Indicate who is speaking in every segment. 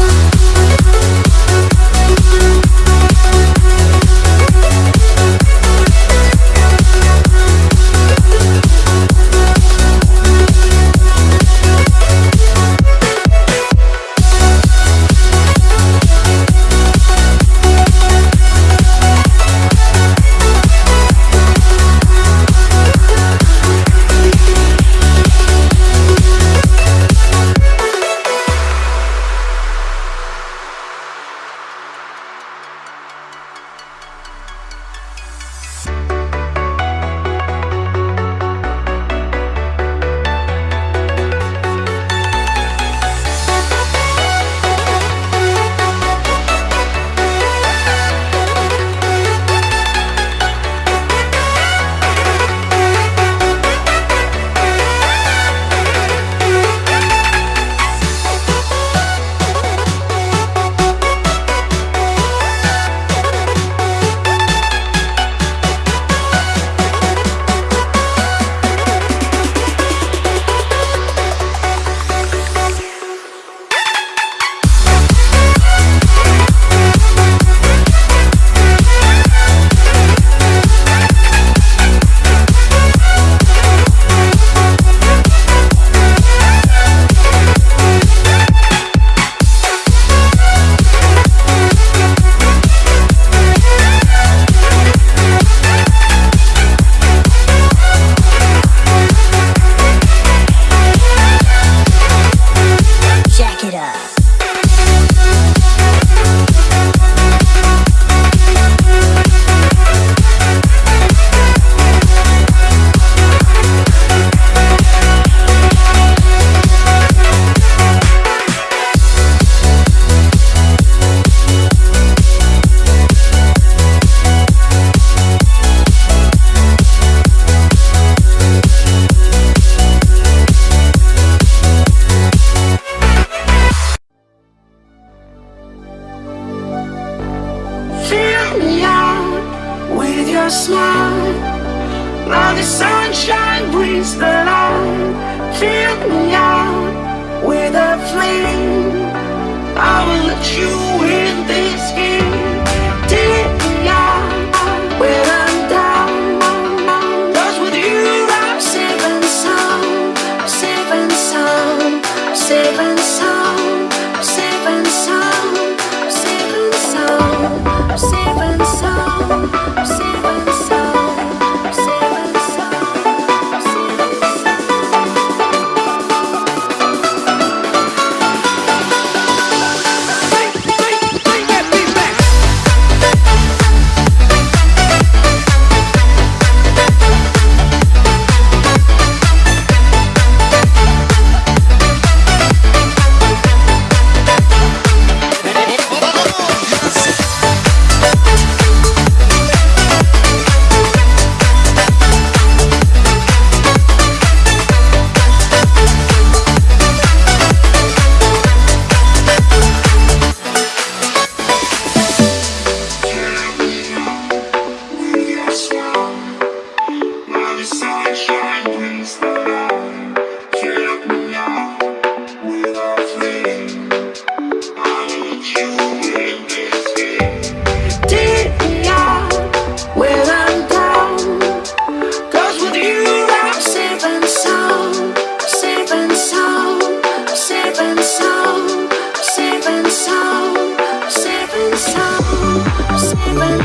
Speaker 1: love.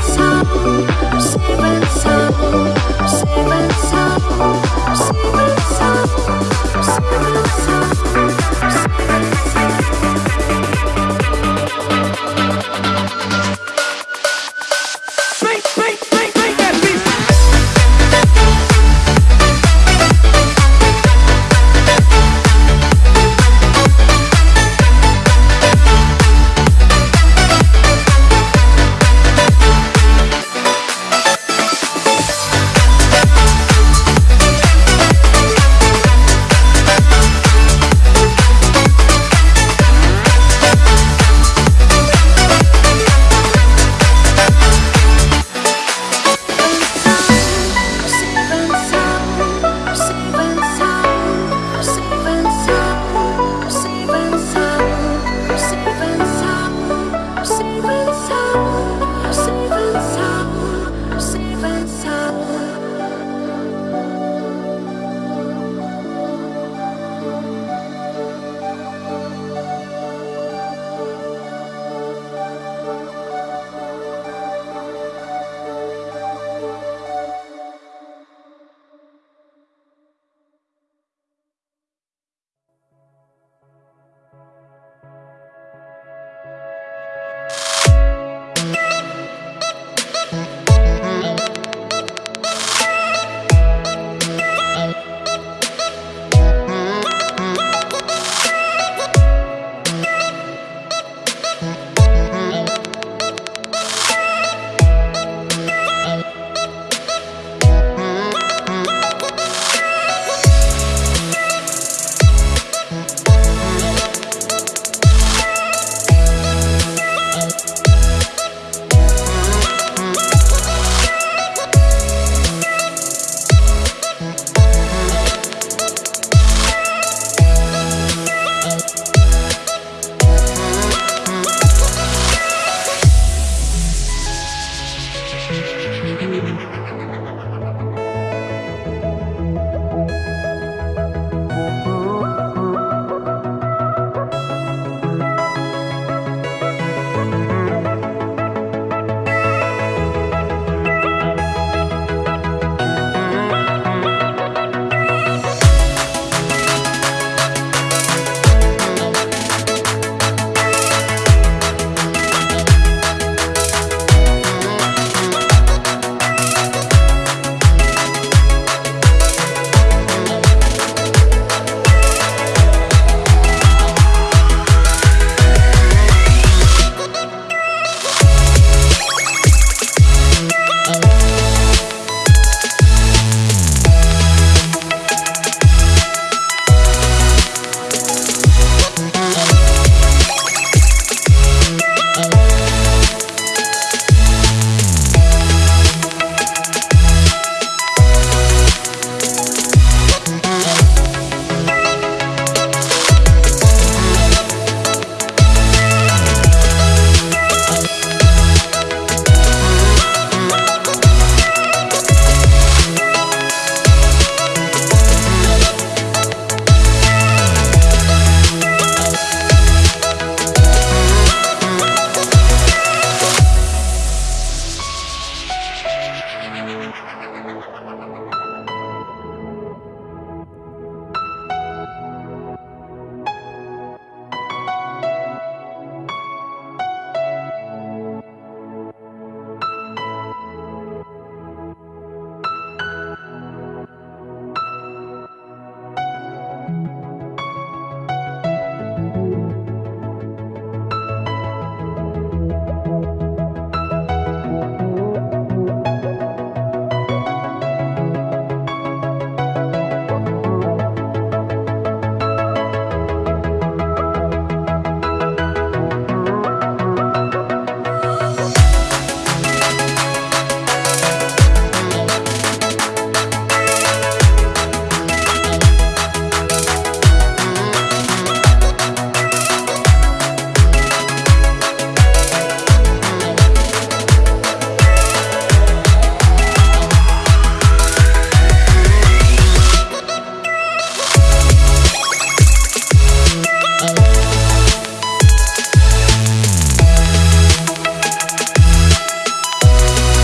Speaker 1: sun, Save the sun.